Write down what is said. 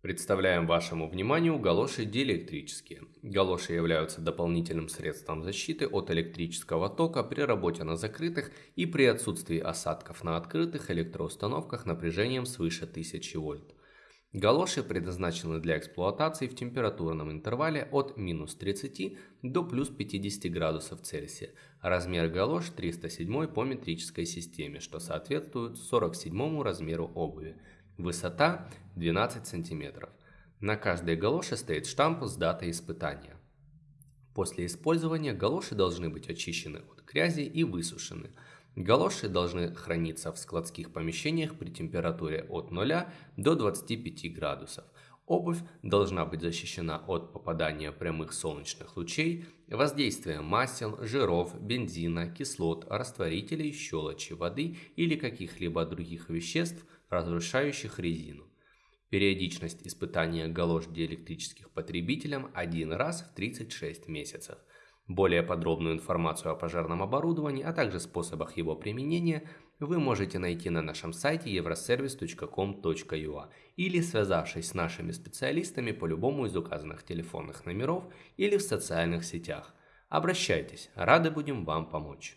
Представляем вашему вниманию галоши диэлектрические. Галоши являются дополнительным средством защиты от электрического тока при работе на закрытых и при отсутствии осадков на открытых электроустановках напряжением свыше 1000 вольт. Галоши предназначены для эксплуатации в температурном интервале от минус 30 до плюс 50 градусов Цельсия. Размер галош 307 по метрической системе, что соответствует 47 размеру обуви. Высота 12 см. На каждой галоше стоит штамп с датой испытания. После использования галоши должны быть очищены от грязи и высушены. Галоши должны храниться в складских помещениях при температуре от 0 до 25 градусов. Обувь должна быть защищена от попадания прямых солнечных лучей, воздействия масел, жиров, бензина, кислот, растворителей, щелочи, воды или каких-либо других веществ – разрушающих резину. Периодичность испытания галош диэлектрических потребителям один раз в 36 месяцев. Более подробную информацию о пожарном оборудовании, а также способах его применения вы можете найти на нашем сайте euroservice.com.ua или связавшись с нашими специалистами по любому из указанных телефонных номеров или в социальных сетях. Обращайтесь, рады будем вам помочь.